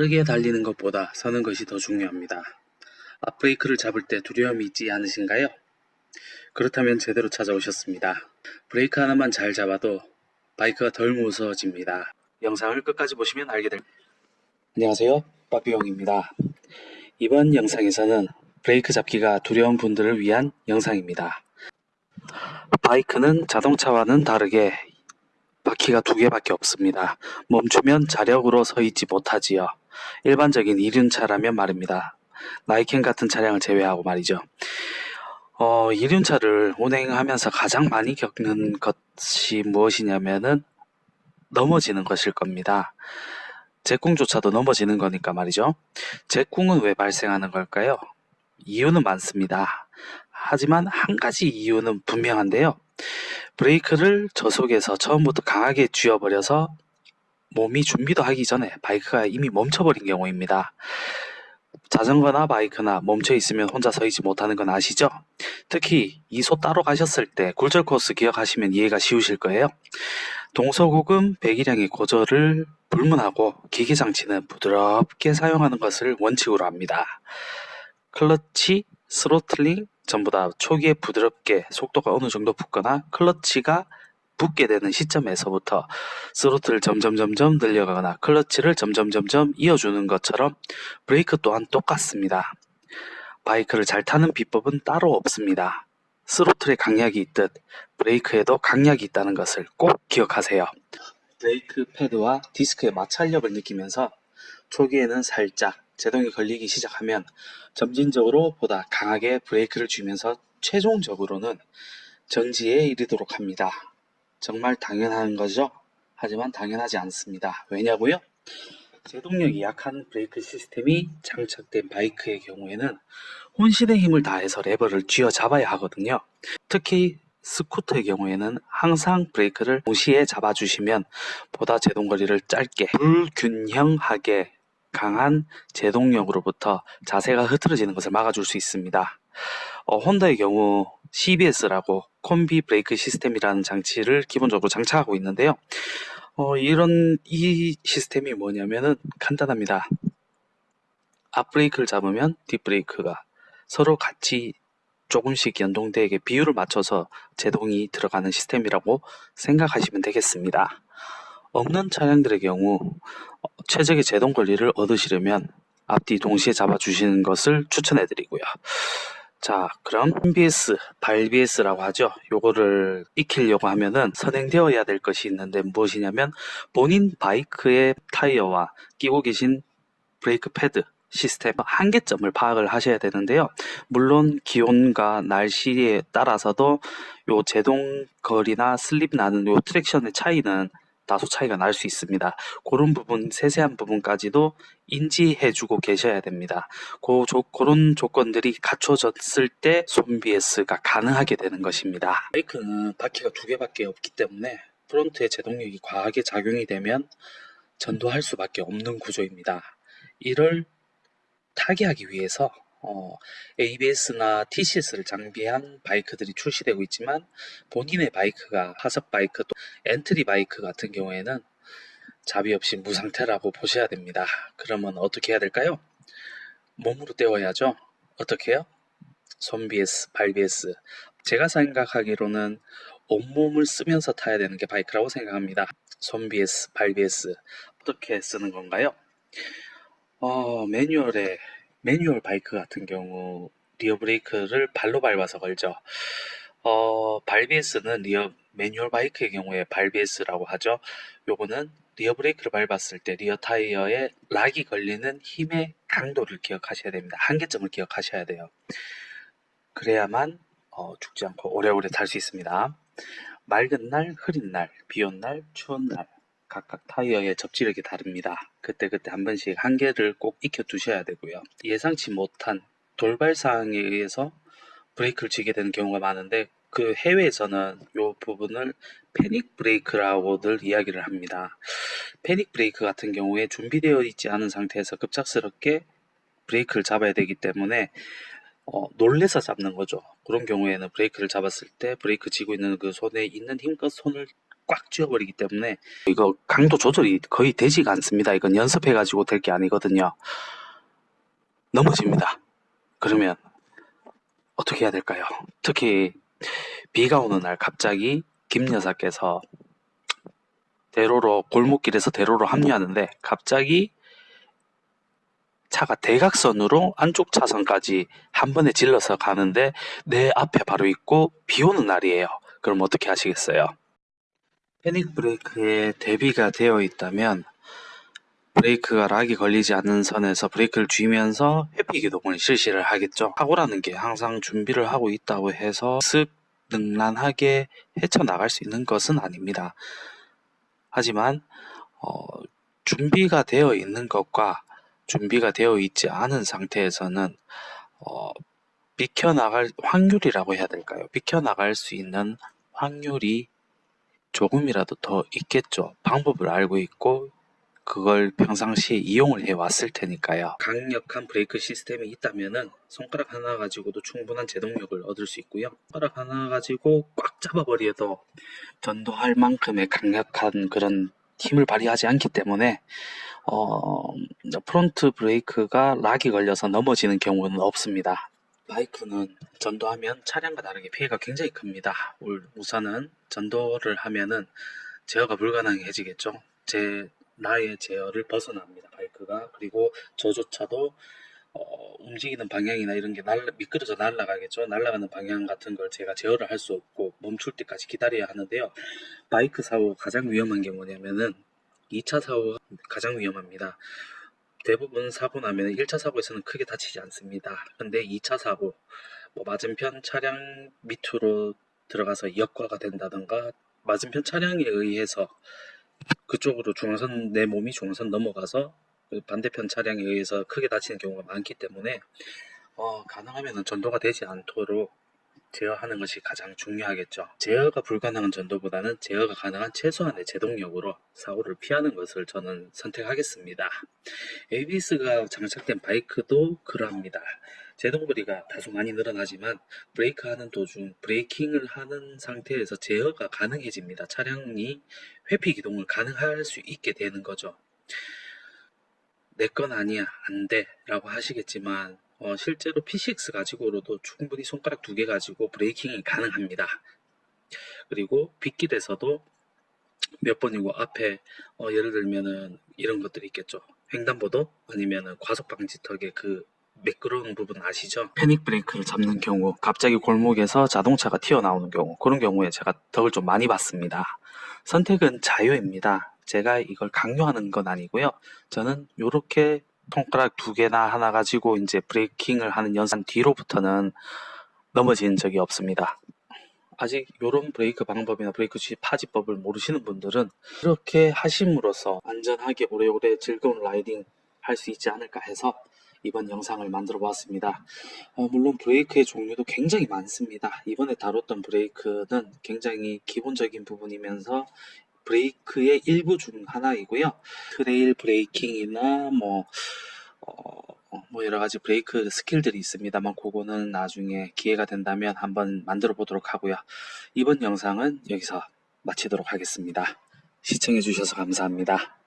빠르게 달리는 것보다 서는 것이 더 중요합니다. 앞브레이크를 잡을 때 두려움이 있지 않으신가요? 그렇다면 제대로 찾아오셨습니다. 브레이크 하나만 잘 잡아도 바이크가 덜 무서워집니다. 영상을 끝까지 보시면 알게 될 안녕하세요. 빠삐용입니다. 이번 영상에서는 브레이크 잡기가 두려운 분들을 위한 영상입니다. 바이크는 자동차와는 다르게 바퀴가 두 개밖에 없습니다. 멈추면 자력으로 서 있지 못하지요. 일반적인 이륜차라면 말입니다. 나이켄 같은 차량을 제외하고 말이죠. 어, 이륜차를 운행하면서 가장 많이 겪는 것이 무엇이냐면은 넘어지는 것일 겁니다. 제꿍조차도 넘어지는 거니까 말이죠. 제꿍은 왜 발생하는 걸까요? 이유는 많습니다. 하지만 한 가지 이유는 분명한데요. 브레이크를 저속에서 처음부터 강하게 쥐어버려서 몸이 준비도 하기 전에 바이크가 이미 멈춰버린 경우입니다. 자전거나 바이크나 멈춰 있으면 혼자 서 있지 못하는 건 아시죠? 특히 이소 따러 가셨을 때 굴절 코스 기억하시면 이해가 쉬우실 거예요. 동서고금 배기량의 고저를 불문하고 기계 장치는 부드럽게 사용하는 것을 원칙으로 합니다. 클러치, throttling 전부 다 초기에 부드럽게 속도가 어느 정도 붙거나 클러치가 붙게 되는 시점에서부터 throttle을 점점 점점 늘려가거나 클러치를 점점 점점 이어주는 것처럼 브레이크 또한 똑같습니다. 바이크를 잘 타는 비법은 따로 없습니다. throttle에 강약이 있듯 브레이크에도 강약이 있다는 것을 꼭 기억하세요. 브레이크 패드와 디스크의 마찰력을 느끼면서 초기에는 살짝 제동이 걸리기 시작하면 점진적으로 보다 강하게 브레이크를 쥐면서 최종적으로는 정지에 이르도록 합니다. 정말 당연한 거죠? 하지만 당연하지 않습니다. 왜냐고요? 제동력이 약한 브레이크 시스템이 장착된 바이크의 경우에는 혼신의 힘을 다해서 레버를 쥐어 잡아야 하거든요. 특히 스쿠터의 경우에는 항상 브레이크를 동시에 잡아주시면 보다 제동거리를 짧게 불균형하게 강한 제동력으로부터 자세가 흐트러지는 것을 막아줄 수 있습니다. 어, 혼다의 경우 CBS라고 콤비 브레이크 시스템이라는 장치를 기본적으로 장착하고 있는데요. 어, 이런 이 시스템이 뭐냐면은 간단합니다. 앞 브레이크를 잡으면 뒷 브레이크가 서로 같이 조금씩 연동되게 비율을 맞춰서 제동이 들어가는 시스템이라고 생각하시면 되겠습니다. 없는 차량들의 경우 어, 최적의 제동 권리를 얻으시려면 앞뒤 동시에 잡아주시는 것을 추천해 드리고요. 자, 그럼 손BS, 발BS라고 하죠. 요거를 익히려고 하면은 선행되어야 될 것이 있는데 무엇이냐면 본인 바이크의 타이어와 끼고 계신 브레이크 패드 시스템 한계점을 파악을 하셔야 되는데요. 물론 기온과 날씨에 따라서도 요 제동 거리나 슬립 나는 요 traction의 차이는 다소 차이가 날 수 있습니다. 그런 부분, 세세한 부분까지도 인지해주고 계셔야 됩니다. 그 조, 그런 조건들이 갖춰졌을 때 손BS가 가능하게 되는 것입니다. 바이크는 바퀴가 두 개밖에 없기 때문에 프론트의 제동력이 과하게 작용이 되면 전도할 수밖에 없는 구조입니다. 이를 타개하기 위해서 어, ABS나 TCS를 장비한 바이크들이 출시되고 있지만 본인의 바이크가 하석 바이크 또 엔트리 바이크 같은 경우에는 자비 없이 무상태라고 보셔야 됩니다. 그러면 어떻게 해야 될까요? 몸으로 때워야죠. 어떻게 해요? 손 BS, 발 BS. 제가 생각하기로는 온몸을 쓰면서 타야 되는 게 바이크라고 생각합니다. 손 BS, 발 BS. 어떻게 쓰는 건가요? 어, 매뉴얼에 매뉴얼 바이크 같은 경우 rear 브레이크를 발로 밟아서 걸죠. 어, 발BS는 rear 매뉴얼 바이크의 경우에 발BS라고 하죠. 요거는 rear 브레이크를 밟았을 때 rear 타이어에 lock이 걸리는 힘의 강도를 기억하셔야 됩니다. 한계점을 기억하셔야 돼요. 그래야만 어, 죽지 않고 오래오래 탈 수 있습니다. 맑은 날, 흐린 날, 비 온 날, 추운 날 각각 타이어의 접지력이 다릅니다. 그때그때 한 번씩 한계를 꼭 익혀 두셔야 되고요. 예상치 못한 돌발 사항에 의해서 브레이크를 쥐게 되는 경우가 많은데 그 해외에서는 이 부분을 panic brake라고들 이야기를 합니다. panic brake 같은 경우에 준비되어 있지 않은 상태에서 급작스럽게 브레이크를 잡아야 되기 때문에 어, 놀래서 잡는 거죠. 그런 경우에는 브레이크를 잡았을 때 브레이크 쥐고 있는 그 손에 있는 힘껏 손을 꽉 쥐어버리기 때문에 이거 강도 조절이 거의 되지가 않습니다. 이건 연습해가지고 될 게 아니거든요. 넘어집니다. 그러면 어떻게 해야 될까요? 특히 비가 오는 날 갑자기 김 여사께서 대로로 골목길에서 대로로 합류하는데 갑자기 차가 대각선으로 안쪽 차선까지 한 번에 질러서 가는데 내 앞에 바로 있고 비 오는 날이에요. 그럼 어떻게 하시겠어요? 패닉 브레이크에 대비가 되어 있다면 브레이크가 락이 걸리지 않는 선에서 브레이크를 쥐면서 회피 기동을 실시를 하겠죠. 사고라는 게 항상 준비를 하고 있다고 해서 쓱 능란하게 헤쳐나갈 수 있는 것은 아닙니다. 하지만 어, 준비가 되어 있는 것과 준비가 되어 있지 않은 상태에서는 어, 비켜나갈 확률이라고 해야 될까요? 비켜나갈 수 있는 확률이 조금이라도 더 있겠죠. 방법을 알고 있고 그걸 평상시에 이용을 해 왔을 테니까요. 강력한 브레이크 시스템이 있다면은 손가락 하나 가지고도 충분한 제동력을 얻을 수 있고요. 손가락 하나 가지고 꽉 잡아버려도 전도할 만큼의 강력한 그런 힘을 발휘하지 않기 때문에 어, front 브레이크가 lock이 걸려서 넘어지는 경우는 없습니다. 바이크는 전도하면 차량과 다르게 피해가 굉장히 큽니다. 울- 우선은 전도를 하면은 제어가 불가능해지겠죠. 제 나의 제어를 벗어납니다. 바이크가 그리고 저조차도 어, 움직이는 방향이나 이런 게 날라, 미끄러져 날아가겠죠. 날아가는 방향 같은 걸 제가 제어를 할 수 없고 멈출 때까지 기다려야 하는데요. 바이크 사고 가장 위험한 게 뭐냐면은 2차 사고가 가장 위험합니다. 대부분 사고 나면 1차 사고에서는 크게 다치지 않습니다. 근데 2차 사고, 뭐 맞은편 차량 밑으로 들어가서 역과가 된다던가 맞은편 차량에 의해서 그쪽으로 중앙선 내 몸이 중앙선 넘어가서 그 반대편 차량에 의해서 크게 다치는 경우가 많기 때문에 어, 가능하면 전도가 되지 않도록 제어하는 것이 가장 중요하겠죠. 제어가 불가능한 전도보다는 제어가 가능한 최소한의 제동력으로 사고를 피하는 것을 저는 선택하겠습니다. ABS가 장착된 바이크도 그러합니다. 제동거리가 다소 많이 늘어나지만 브레이크 하는 도중 브레이킹을 하는 상태에서 제어가 가능해집니다. 차량이 회피 기동을 가능할 수 있게 되는 거죠. 내 건 아니야, 안 돼, 라고 하시겠지만, 어, 실제로 P6 가지고로도 충분히 손가락 두 개 가지고 브레이킹이 가능합니다. 그리고 빗길에서도 몇 번이고 앞에, 어, 예를 들면은 이런 것들이 있겠죠. 횡단보도 아니면은 과속 방지턱의 그 매끄러운 부분 아시죠? 패닉 브레이크를 잡는 경우, 갑자기 골목에서 자동차가 튀어나오는 경우, 그런 경우에 제가 덕을 좀 많이 봤습니다. 선택은 자유입니다. 제가 이걸 강요하는 건 아니고요. 저는 이렇게 손가락 두 개나 하나 가지고 이제 브레이킹을 하는 연산 뒤로부터는 넘어진 적이 없습니다. 아직 이런 브레이크 방법이나 브레이크 주의 파지법을 모르시는 분들은 이렇게 하심으로써 안전하게 오래오래 즐거운 riding 할 수 있지 않을까 해서 이번 영상을 만들어 보았습니다. 어, 물론 브레이크의 종류도 굉장히 많습니다. 이번에 다뤘던 브레이크는 굉장히 기본적인 부분이면서 브레이크의 일부 중 하나이고요. trail braking이나 뭐, 어, 뭐 여러 가지 브레이크 skill들이 있습니다만 그거는 나중에 기회가 된다면 한번 만들어 보도록 하고요. 이번 영상은 여기서 마치도록 하겠습니다. 시청해 주셔서 감사합니다.